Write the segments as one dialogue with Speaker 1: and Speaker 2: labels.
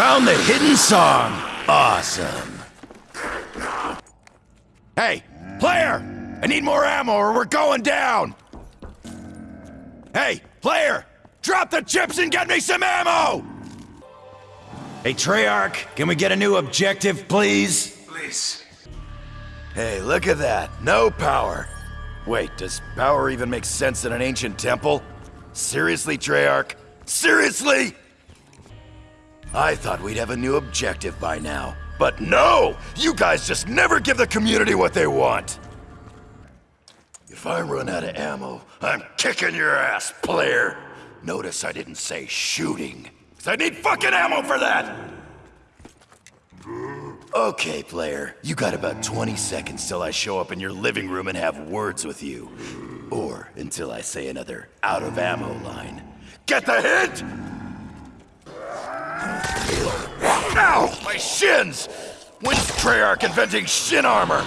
Speaker 1: Found the hidden song. Awesome. Hey, player! I need more ammo or we're going down! Hey, player! Drop the chips and get me some ammo! Hey, Treyarch, can we get a new objective, please?
Speaker 2: Please.
Speaker 1: Hey, look at that. No power. Wait, does power even make sense in an ancient temple? Seriously, Treyarch? Seriously? I thought we'd have a new objective by now. But no! You guys just never give the community what they want! If I run out of ammo, I'm kicking your ass, player! Notice I didn't say shooting. Cause I need fucking ammo for that! Okay, player. You got about 20 seconds till I show up in your living room and have words with you. Or until I say another out of ammo line. Get the hint? Shins! When's Treyarch inventing shin armor?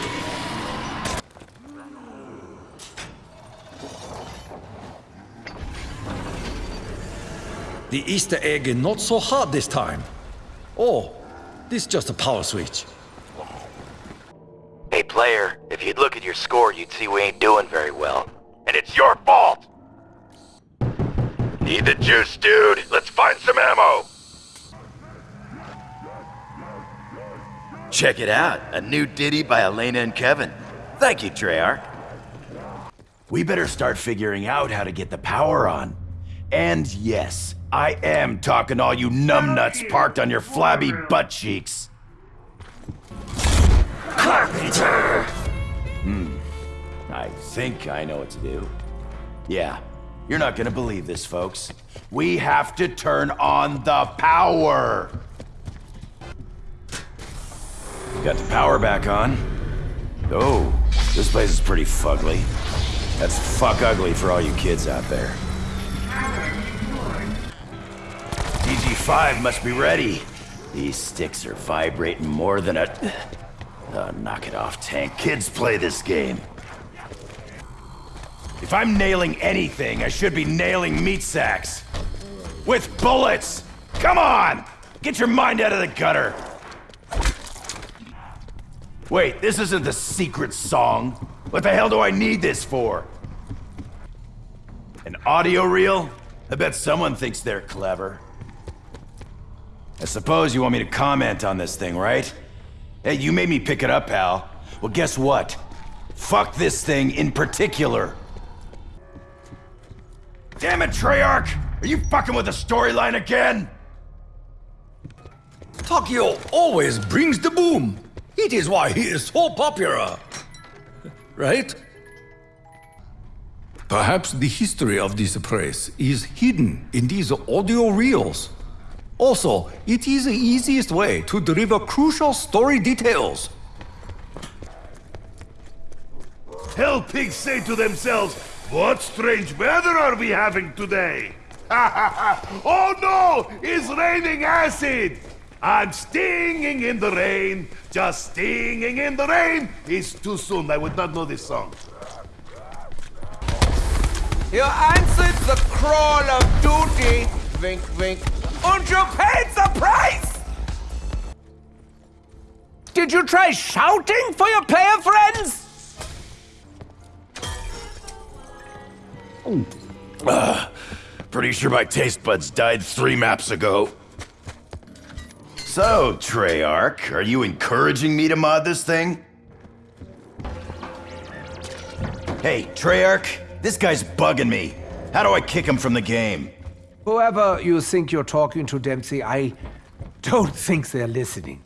Speaker 3: The Easter egg is not so hard this time. Oh, this is just a power switch.
Speaker 4: Hey player, if you'd look at your score, you'd see we ain't doing very well.
Speaker 1: And it's your fault! Need the juice, dude? Let's find some ammo! Check it out, a new ditty by Elena and Kevin. Thank you, Treyarch. We better start figuring out how to get the power on. And yes, I am talking all you numbnuts parked on your flabby butt cheeks. Carpenter! Hmm. I think I know what to do. Yeah, you're not gonna believe this, folks. We have to turn on the power! Got the power back on. Oh, this place is pretty fugly. That's fuck ugly for all you kids out there. DG5 must be ready. These sticks are vibrating more than a... Knock it off, Tank. Kids play this game. If I'm nailing anything, I should be nailing meat sacks. With bullets! Come on! Get your mind out of the gutter! Wait, this isn't the secret song. What the hell do I need this for? An audio reel? I bet someone thinks they're clever. I suppose you want me to comment on this thing, right? Hey, you made me pick it up, pal. Well, guess what? Fuck this thing in particular. Damn it, Treyarch! Are you fucking with the storyline again?
Speaker 3: Takeo always brings the boom. It is why he is so popular. Right? Perhaps the history of this place is hidden in these audio reels. Also, it is the easiest way to deliver crucial story details.
Speaker 2: Hell pigs say to themselves, what strange weather are we having today? oh no! It's raining acid! I'm stinging in the rain. Just stinging in the rain. It's too soon. I would not know this song.
Speaker 5: You answered the crawl of duty. Wink, wink. And you paid the price! Did you try shouting for your player friends?
Speaker 1: Uh, pretty sure my taste buds died three maps ago. So, Treyarch, are you encouraging me to mod this thing? Hey, Treyarch, this guy's bugging me. How do I kick him from the game?
Speaker 5: Whoever you think you're talking to, Dempsey, I don't think they're listening.